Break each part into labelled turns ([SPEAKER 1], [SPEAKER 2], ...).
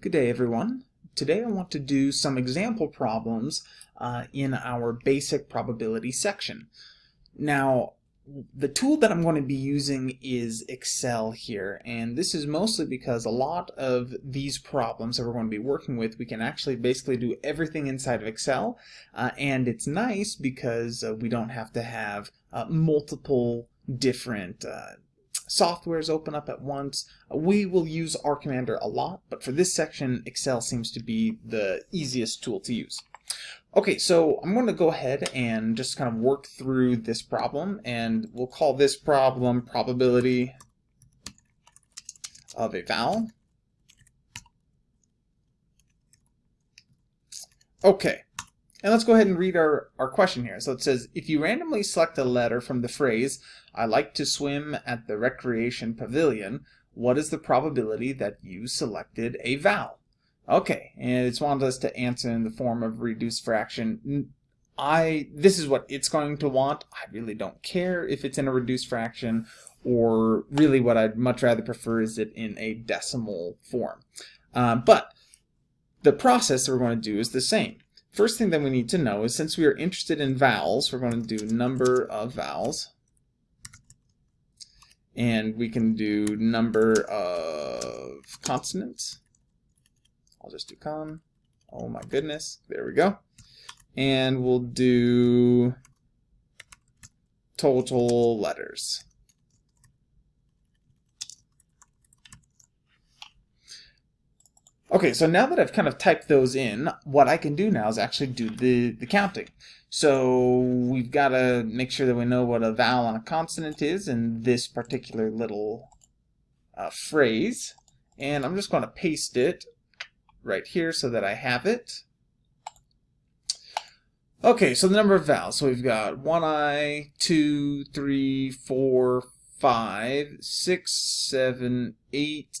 [SPEAKER 1] Good day everyone. Today I want to do some example problems uh, in our basic probability section. Now the tool that I'm going to be using is Excel here and this is mostly because a lot of these problems that we're going to be working with we can actually basically do everything inside of Excel uh, and it's nice because uh, we don't have to have uh, multiple different uh, softwares open up at once. We will use R Commander a lot, but for this section, Excel seems to be the easiest tool to use. Okay, so I'm going to go ahead and just kind of work through this problem, and we'll call this problem probability of a vowel. Okay, and let's go ahead and read our, our question here. So it says, if you randomly select a letter from the phrase, I like to swim at the recreation pavilion, what is the probability that you selected a vowel? Okay, and it's wanted us to answer in the form of reduced fraction. I This is what it's going to want. I really don't care if it's in a reduced fraction, or really what I'd much rather prefer is it in a decimal form. Uh, but the process that we're going to do is the same. First thing that we need to know is since we are interested in vowels, we're going to do number of vowels. And we can do number of consonants. I'll just do con. Oh my goodness. There we go. And we'll do total letters. Okay, so now that I've kind of typed those in, what I can do now is actually do the, the counting. So we've got to make sure that we know what a vowel and a consonant is in this particular little uh, phrase. And I'm just going to paste it right here so that I have it. Okay, so the number of vowels. So we've got one I, two, three, four, five, six, seven, eight,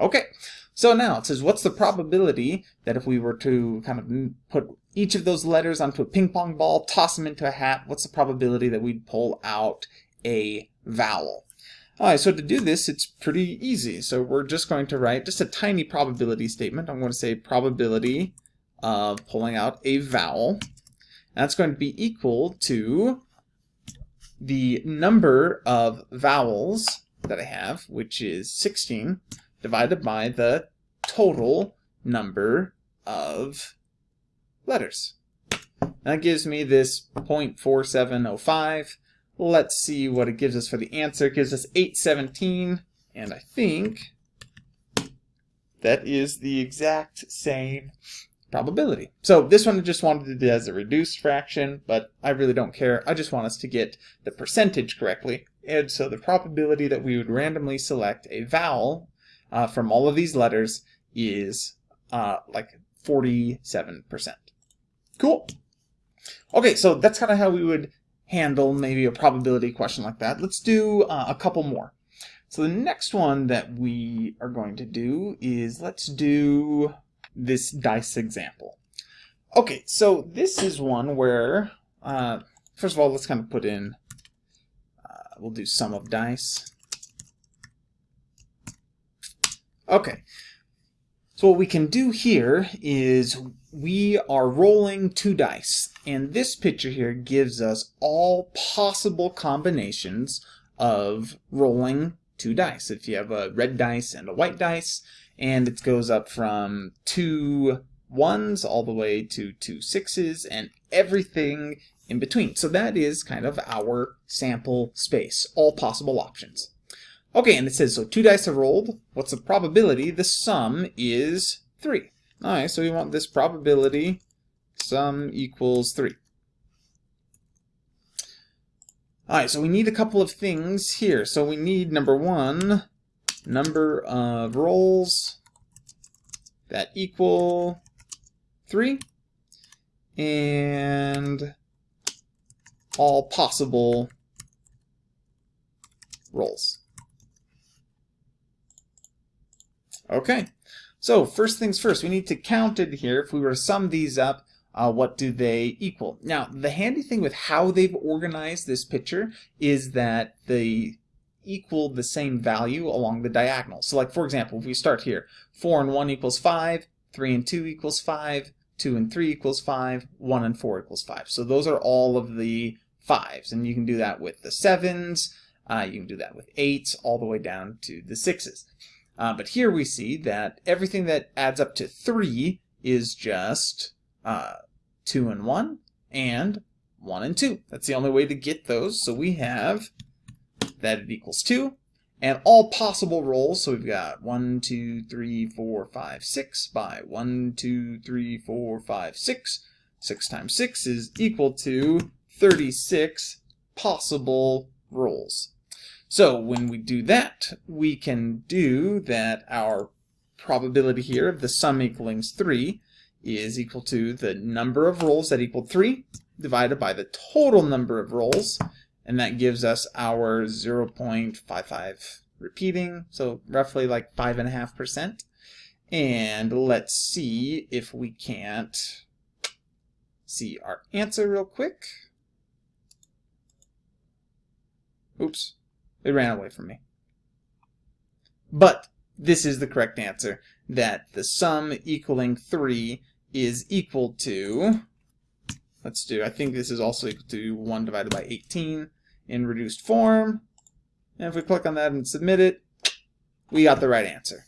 [SPEAKER 1] Okay, so now it says, what's the probability that if we were to kind of put each of those letters onto a ping pong ball, toss them into a hat, what's the probability that we'd pull out a vowel? All right, so to do this, it's pretty easy. So we're just going to write just a tiny probability statement. I'm going to say probability of pulling out a vowel. And that's going to be equal to the number of vowels that I have, which is 16, divided by the total number of letters. That gives me this 0.4705. Let's see what it gives us for the answer. It gives us 817, and I think that is the exact same probability. So this one I just wanted to do as a reduced fraction, but I really don't care. I just want us to get the percentage correctly. And so the probability that we would randomly select a vowel uh, from all of these letters is uh, like 47%. Cool. Okay, so that's kind of how we would handle maybe a probability question like that. Let's do uh, a couple more. So the next one that we are going to do is let's do this dice example. Okay, so this is one where, uh, first of all, let's kind of put in, uh, we'll do sum of dice. Okay. So what we can do here is we are rolling two dice. And this picture here gives us all possible combinations of rolling two dice. If you have a red dice and a white dice, and it goes up from two ones all the way to two sixes and everything in between. So that is kind of our sample space, all possible options. Okay, and it says, so two dice are rolled. What's the probability? The sum is 3. All right, so we want this probability sum equals 3. All right, so we need a couple of things here. So we need, number one, number of rolls that equal 3 and all possible rolls. Okay, so first things first, we need to count it here. If we were to sum these up, uh, what do they equal? Now, the handy thing with how they've organized this picture is that they equal the same value along the diagonal. So like, for example, if we start here, 4 and 1 equals 5, 3 and 2 equals 5, 2 and 3 equals 5, 1 and 4 equals 5. So those are all of the 5s, and you can do that with the 7s, uh, you can do that with 8s, all the way down to the 6s. Uh, but here we see that everything that adds up to 3 is just uh, 2 and 1 and 1 and 2. That's the only way to get those. So we have that it equals 2 and all possible rolls. So we've got 1, 2, 3, 4, 5, 6 by 1, 2, 3, 4, 5, 6. 6 times 6 is equal to 36 possible rolls. So when we do that, we can do that our probability here of the sum equaling 3 is equal to the number of rolls that equal 3 divided by the total number of rolls, and that gives us our 0.55 repeating, so roughly like 5.5%. And let's see if we can't see our answer real quick. Oops, it ran away from me. But this is the correct answer, that the sum equaling 3 is equal to, let's do, I think this is also equal to 1 divided by 18 in reduced form. And if we click on that and submit it, we got the right answer.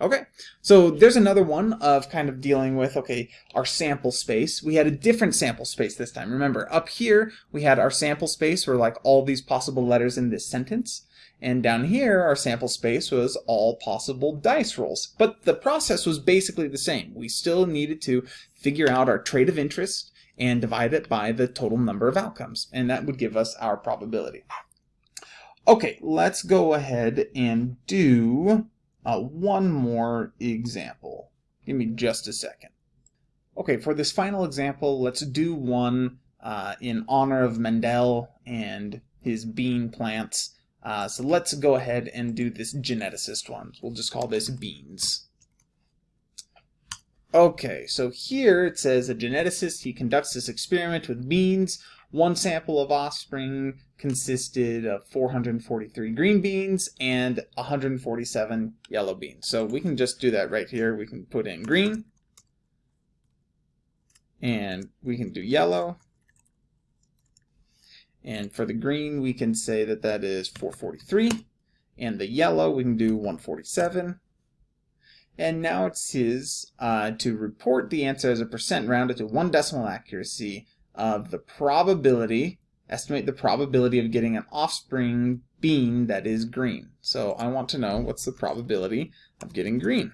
[SPEAKER 1] Okay, so there's another one of kind of dealing with, okay, our sample space. We had a different sample space this time. Remember, up here, we had our sample space were like all these possible letters in this sentence. And down here, our sample space was all possible dice rolls. But the process was basically the same. We still needed to figure out our trade of interest and divide it by the total number of outcomes. And that would give us our probability. Okay, let's go ahead and do uh, one more example. Give me just a second. Okay, for this final example, let's do one uh, in honor of Mendel and his bean plants. Uh, so let's go ahead and do this geneticist one. We'll just call this beans. Okay, so here it says a geneticist, he conducts this experiment with beans one sample of offspring consisted of 443 green beans and 147 yellow beans. So we can just do that right here. We can put in green and we can do yellow. And for the green, we can say that that is 443. And the yellow, we can do 147. And now it's his uh, to report the answer as a percent rounded to one decimal accuracy of the probability, estimate the probability of getting an offspring bean that is green. So I want to know what's the probability of getting green.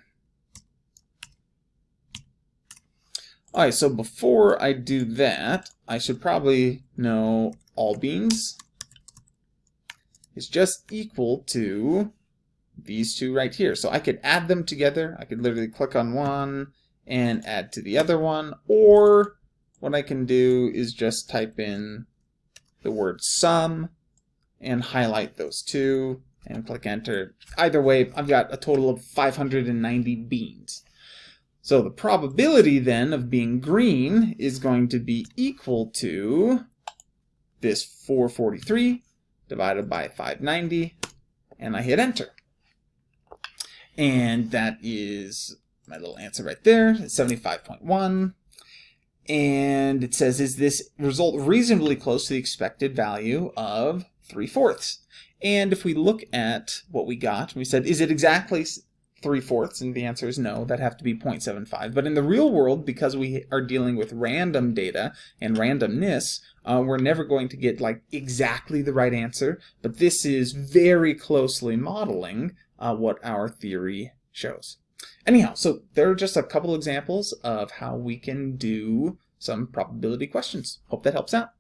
[SPEAKER 1] Alright, so before I do that, I should probably know all beans is just equal to these two right here. So I could add them together. I could literally click on one and add to the other one, or what I can do is just type in the word sum and highlight those two and click enter. Either way, I've got a total of 590 beans. So the probability then of being green is going to be equal to this 443 divided by 590 and I hit enter. And that is my little answer right there, 75.1 and it says, is this result reasonably close to the expected value of 3 fourths? And if we look at what we got, we said, is it exactly 3 fourths? And the answer is no, that have to be 0.75. But in the real world, because we are dealing with random data and randomness, uh, we're never going to get like exactly the right answer. But this is very closely modeling uh, what our theory shows. Anyhow, so there are just a couple examples of how we can do some probability questions. Hope that helps out.